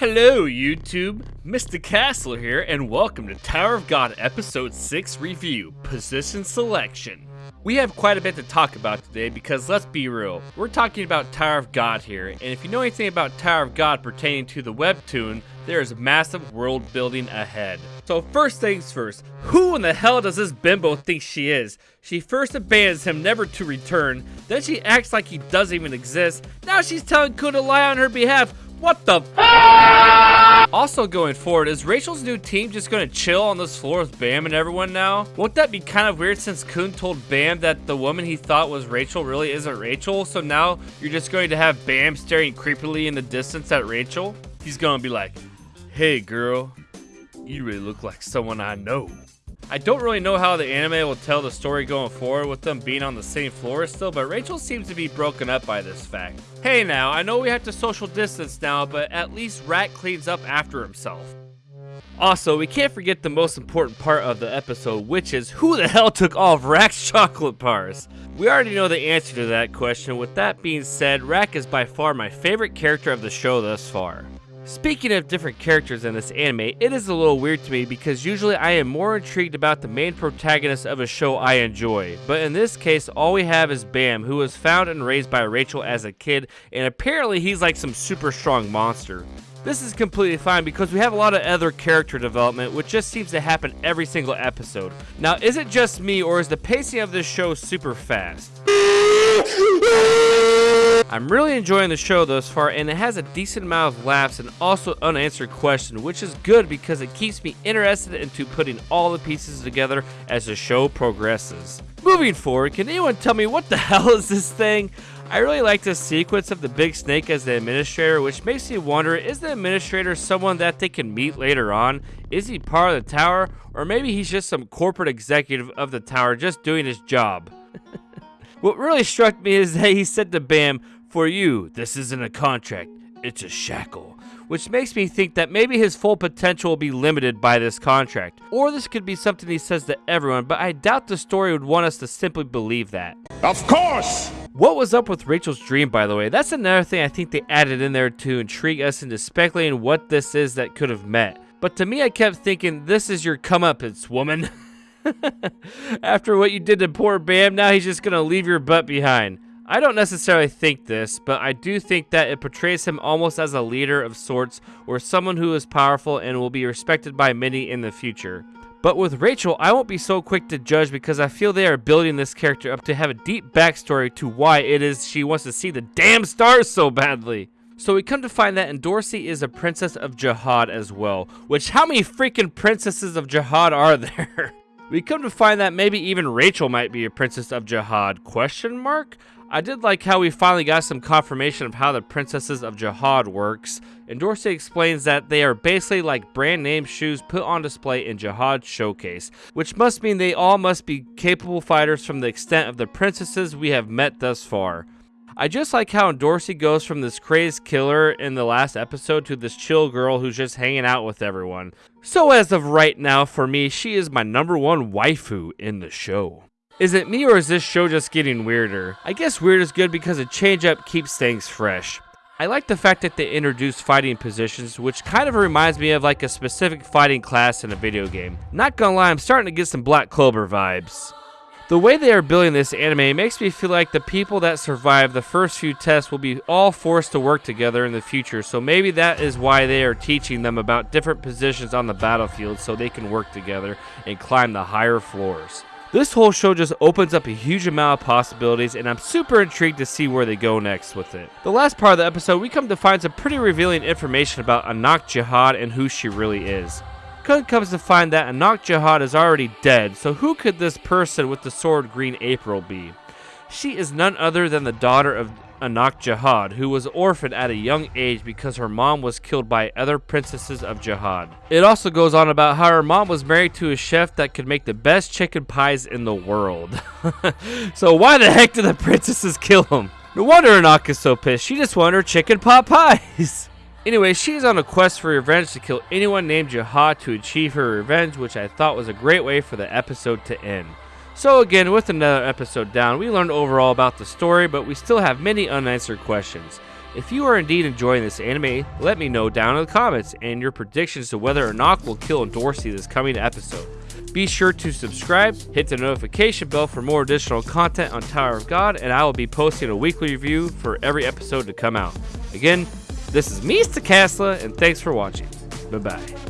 Hello, YouTube! Mr. Castle here, and welcome to Tower of God Episode 6 Review Position Selection. We have quite a bit to talk about today because let's be real, we're talking about Tower of God here, and if you know anything about Tower of God pertaining to the webtoon, there is massive world building ahead. So first things first, who in the hell does this bimbo think she is? She first abandons him never to return, then she acts like he doesn't even exist, now she's telling Kun to lie on her behalf. What the Also going forward, is Rachel's new team just gonna chill on this floor with Bam and everyone now? Won't that be kind of weird since Kun told Bam that the woman he thought was Rachel really isn't Rachel, so now you're just going to have Bam staring creepily in the distance at Rachel? He's gonna be like, hey girl, you really look like someone I know. I don't really know how the anime will tell the story going forward with them being on the same floor still, but Rachel seems to be broken up by this fact. Hey now, I know we have to social distance now, but at least Rat cleans up after himself. Also, we can't forget the most important part of the episode, which is who the hell took all of Rak's chocolate bars? We already know the answer to that question. With that being said, Rack is by far my favorite character of the show thus far. Speaking of different characters in this anime, it is a little weird to me because usually I am more intrigued about the main protagonist of a show I enjoy, but in this case all we have is Bam who was found and raised by Rachel as a kid and apparently he's like some super strong monster. This is completely fine because we have a lot of other character development which just seems to happen every single episode. Now is it just me or is the pacing of this show super fast? I'm really enjoying the show thus far and it has a decent amount of laughs and also unanswered questions which is good because it keeps me interested into putting all the pieces together as the show progresses. Moving forward, can anyone tell me what the hell is this thing? I really like the sequence of the big snake as the administrator, which makes me wonder, is the administrator someone that they can meet later on? Is he part of the tower? Or maybe he's just some corporate executive of the tower just doing his job? what really struck me is that he said to Bam, for you, this isn't a contract, it's a shackle. Which makes me think that maybe his full potential will be limited by this contract. Or this could be something he says to everyone, but I doubt the story would want us to simply believe that. Of course! What was up with Rachel's dream, by the way? That's another thing I think they added in there to intrigue us into speculating what this is that could have met. But to me, I kept thinking, this is your comeuppance, woman. After what you did to poor Bam, now he's just gonna leave your butt behind. I don't necessarily think this, but I do think that it portrays him almost as a leader of sorts or someone who is powerful and will be respected by many in the future. But with Rachel, I won't be so quick to judge because I feel they are building this character up to have a deep backstory to why it is she wants to see the damn stars so badly. So we come to find that Endorsi is a princess of Jahad as well, which how many freaking princesses of Jahad are there? we come to find that maybe even Rachel might be a princess of Jahad, question mark? I did like how we finally got some confirmation of how the Princesses of Jahad works, and Dorsey explains that they are basically like brand name shoes put on display in Jahad Showcase, which must mean they all must be capable fighters from the extent of the princesses we have met thus far. I just like how Dorsey goes from this crazed killer in the last episode to this chill girl who's just hanging out with everyone. So as of right now, for me, she is my number one waifu in the show. Is it me or is this show just getting weirder? I guess weird is good because a change up keeps things fresh. I like the fact that they introduced fighting positions, which kind of reminds me of like a specific fighting class in a video game. Not gonna lie, I'm starting to get some Black Clover vibes. The way they are building this anime makes me feel like the people that survive the first few tests will be all forced to work together in the future, so maybe that is why they are teaching them about different positions on the battlefield so they can work together and climb the higher floors. This whole show just opens up a huge amount of possibilities, and I'm super intrigued to see where they go next with it. The last part of the episode, we come to find some pretty revealing information about Anak Jahad and who she really is. Kun comes to find that Anak Jahad is already dead, so who could this person with the sword Green April be? She is none other than the daughter of Anak Jahad, who was orphaned at a young age because her mom was killed by other princesses of Jahad. It also goes on about how her mom was married to a chef that could make the best chicken pies in the world. so why the heck did the princesses kill him? No wonder Anak is so pissed. She just wanted her chicken pot pies. Anyway, she's on a quest for revenge to kill anyone named Jahad to achieve her revenge, which I thought was a great way for the episode to end. So again, with another episode down, we learned overall about the story, but we still have many unanswered questions. If you are indeed enjoying this anime, let me know down in the comments and your predictions to whether or not will kill Dorsey this coming episode. Be sure to subscribe, hit the notification bell for more additional content on Tower of God, and I will be posting a weekly review for every episode to come out. Again, this is Mista Stakasla, and thanks for watching. Bye bye.